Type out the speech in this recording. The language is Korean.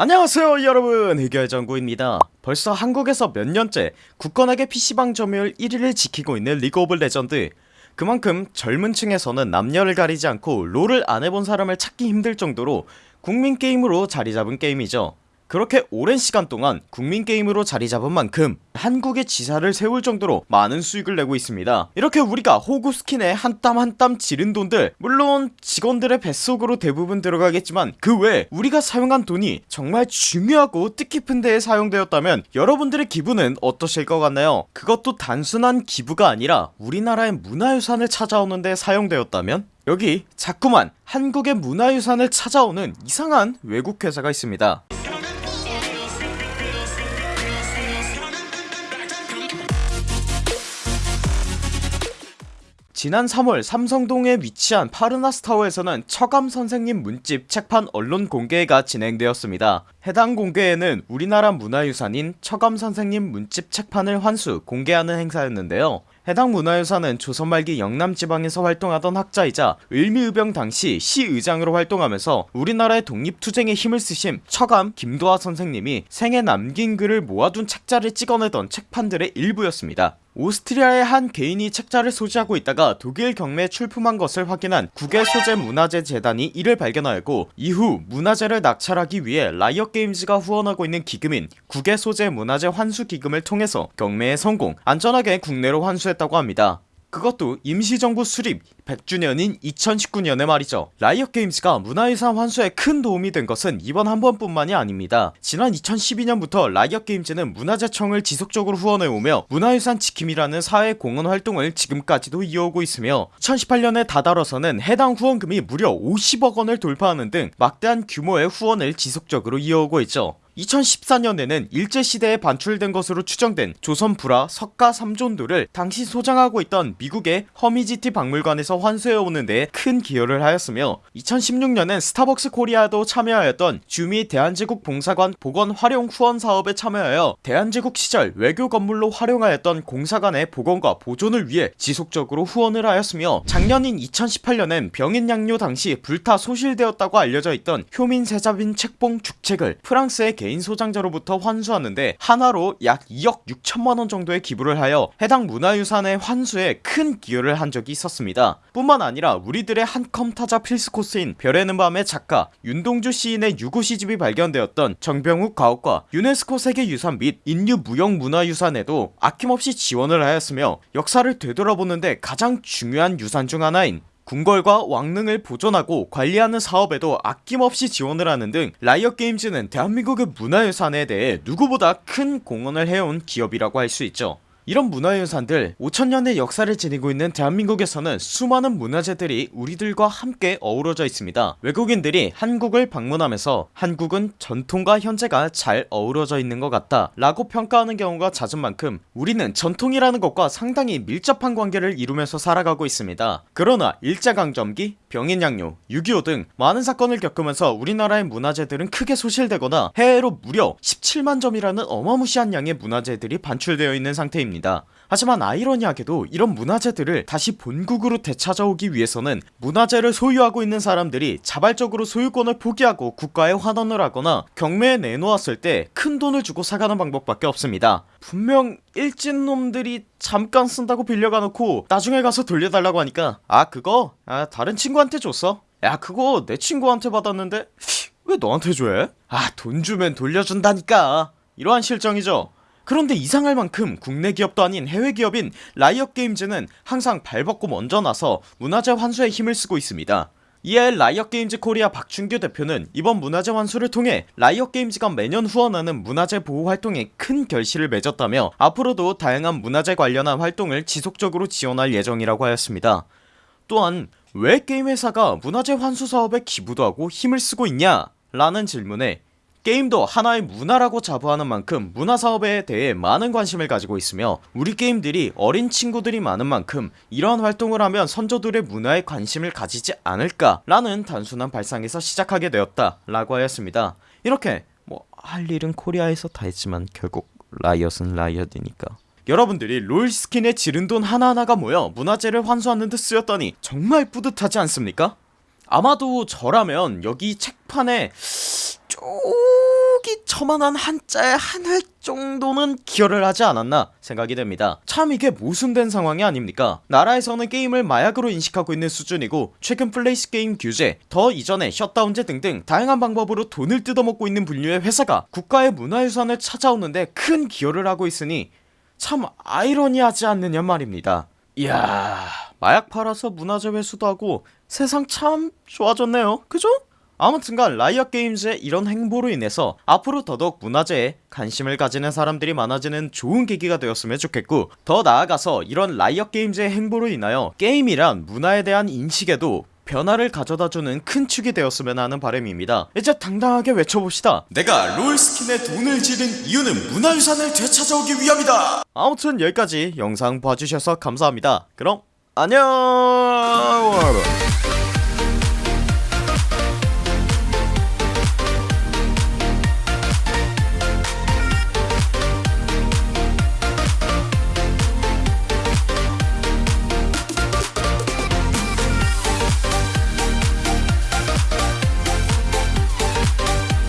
안녕하세요 여러분. 흑열정구입니다. 벌써 한국에서 몇 년째 굳건하게 PC방 점유율 1위를 지키고 있는 리그 오브 레전드. 그만큼 젊은 층에서는 남녀를 가리지 않고 롤을 안해본 사람을 찾기 힘들 정도로 국민 게임으로 자리잡은 게임이죠 그렇게 오랜 시간 동안 국민게임으로 자리잡은 만큼 한국의 지사를 세울 정도로 많은 수익을 내고 있습니다. 이렇게 우리가 호구 스킨에 한 땀 한 땀 지른 돈들 물론 직원들의 뱃속으로 대부분 들어가겠지만 그 외에 우리가 사용한 돈이 정말 중요하고 뜻깊은 데에 사용되었다면 여러분들의 기분은 어떠실 것 같나요? 그것도 단순한 기부가 아니라 우리나라의 문화유산을 찾아오는 데 사용되었다면? 여기 자꾸만 한국의 문화유산을 찾아오는 이상한 외국 회사가 있습니다 지난 3월 삼성동에 위치한 파르나스타워에서는 처감 선생님 문집 책판 언론 공개가 진행되었습니다. 해당 공개에는 우리나라 문화유산인 처감 선생님 문집 책판을 환수 공개하는 행사였는데요. 해당 문화유산은 조선 말기 영남 지방에서 활동하던 학자이자 을미의병 당시 시의장으로 활동하면서 우리나라의 독립투쟁에 힘을 쓰신 처감 김도하 선생님이 생에 남긴 글을 모아둔 책자를 찍어내던 책판들의 일부였습니다 오스트리아의 한 개인이 책자를 소지하고 있다가 독일 경매에 출품한 것을 확인한 국외소재문화재재단이 이를 발견하였고 이후 문화재를 낙찰하기 위해 라이엇게임즈가 후원하고 있는 기금인 국외소재문화재 환수기금을 통해서 경매에 성공 안전하게 국내로 환수했다고 합니다 그것도 임시정부 수립 100주년인 2019년에 말이죠. 라이엇게임즈가 문화유산 환수에 큰 도움이 된 것은 이번 한 번뿐만이 아닙니다. 지난 2012년부터 라이엇게임즈는 문화재청을 지속적으로 후원해오며 문화유산 지킴이라는 사회공헌 활동을 지금까지도 이어오고 있으며 2018년에 다다뤄서는 해당 후원금이 무려 50억원을 돌파하는 등 막대한 규모의 후원을 지속적으로 이어오고 있죠 2014년에는 일제시대에 반출된 것으로 추정된 조선 불화 석가 3존도를 당시 소장하고 있던 미국의 허미티지 박물관에서 환수해오는 데 큰 기여를 하였으며 2016년엔 스타벅스 코리아도 참여하였던 주미 대한제국 공사관 복원 활용 후원 사업에 참여하여 대한제국 시절 외교 건물로 활용하였던 공사관의 복원과 보존을 위해 지속적으로 후원을 하였으며 작년인 2018년엔 병인양요 당시 불타 소실되었다고 알려져 있던 효명 세자빈 책봉 죽책을 프랑스의 개인 소장자로부터 환수하는데 하나로 약 2억 6천만원 정도의 기부를 하여 해당 문화유산의 환수에 큰 기여를 한 적이 있었습니다. 뿐만 아니라 우리들의 한컴 타자 필수코스인 별에는 밤의 작가 윤동주 시인의 유고 시집이 발견되었던 정병욱 가옥과 유네스코 세계유산 및 인류 무형문화유산에도 아낌없이 지원을 하였으며 역사를 되돌아보는데 가장 중요한 유산 중 하나인 궁궐과 왕릉을 보존하고 관리하는 사업에도 아낌없이 지원을 하는 등 라이엇게임즈는 대한민국의 문화유산에 대해 누구보다 큰 공헌을 해온 기업이라고 할 수 있죠 이런 문화유산들 5천년의 역사를 지니고 있는 대한민국에서는 수많은 문화재들이 우리들과 함께 어우러져 있습니다. 외국인들이 한국을 방문하면서 한국은 전통과 현재가 잘 어우러져 있는 것 같다 라고 평가하는 경우가 잦은 만큼 우리는 전통이라는 것과 상당히 밀접한 관계를 이루면서 살아가고 있습니다. 그러나 일제강점기 병인양요 6.25 등 많은 사건을 겪으면서 우리나라의 문화재들은 크게 소실되거나 해외로 무려 17만 점이라는 어마무시한 양의 문화재들이 반출되어 있는 상태입니다. 하지만 아이러니하게도 이런 문화재들을 다시 본국으로 되찾아오기 위해서는 문화재를 소유하고 있는 사람들이 자발적으로 소유권을 포기하고 국가에 환원을 하거나 경매에 내놓았을 때 큰 돈을 주고 사가는 방법밖에 없습니다. 분명 일진놈들이 잠깐 쓴다고 빌려가 놓고 나중에 가서 돌려달라고 하니까 아 그거? 아 다른 친구한테 줬어? 야 그거 내 친구한테 받았는데 왜 너한테 줘? 아 돈 주면 돌려준다니까. 이러한 실정이죠. 그런데 이상할 만큼 국내 기업도 아닌 해외 기업인 라이엇 게임즈는 항상 발벗고 먼저 나서 문화재 환수에 힘을 쓰고 있습니다. 이에 라이엇 게임즈 코리아 박준규 대표는 이번 문화재 환수를 통해 라이엇 게임즈가 매년 후원하는 문화재 보호 활동에 큰 결실을 맺었다며 앞으로도 다양한 문화재 관련한 활동을 지속적으로 지원할 예정이라고 하였습니다. 또한 왜 게임 회사가 문화재 환수 사업에 기부도 하고 힘을 쓰고 있냐 라는 질문에 게임도 하나의 문화라고 자부하는 만큼 문화사업에 대해 많은 관심을 가지고 있으며 우리 게임들이 어린 친구들이 많은 만큼 이러한 활동을 하면 선조들의 문화에 관심을 가지지 않을까 라는 단순한 발상에서 시작하게 되었다 라고 하였습니다 이렇게 뭐 할 일은 코리아에서 다 했지만 결국 라이엇은 라이엇이니까 여러분들이 롤 스킨에 지른 돈 하나하나가 모여 문화재를 환수하는 데 쓰였다니 정말 뿌듯하지 않습니까? 아마도 저라면 여기 책판에 저만한 한자의 한 획 정도는 기여를 하지 않았나 생각이 됩니다. 참 이게 모순된 상황이 아닙니까? 나라에서는 게임을 마약으로 인식하고 있는 수준이고 최근 플레이스 게임 규제 더 이전에 셧다운제 등등 다양한 방법으로 돈을 뜯어먹고 있는 부류의 회사가 국가의 문화유산을 찾아오는데 큰 기여를 하고 있으니 참 아이러니하지 않느냐 말입니다. 이야 마약 팔아서 문화재 회수도 하고 세상 참 좋아졌네요. 그죠? 아무튼간 라이엇 게임즈의 이런 행보로 인해서 앞으로 더더욱 문화재에 관심을 가지는 사람들이 많아지는 좋은 계기가 되었으면 좋겠고 더 나아가서 이런 라이엇 게임즈의 행보로 인하여 게임이란 문화에 대한 인식에도 변화를 가져다주는 큰 축이 되었으면 하는 바람입니다. 이제 당당하게 외쳐봅시다. 내가 롤스킨에 돈을 지른 이유는 문화유산을 되찾아오기 위함이다. 아무튼 여기까지 영상 봐주셔서 감사합니다. 그럼 안녕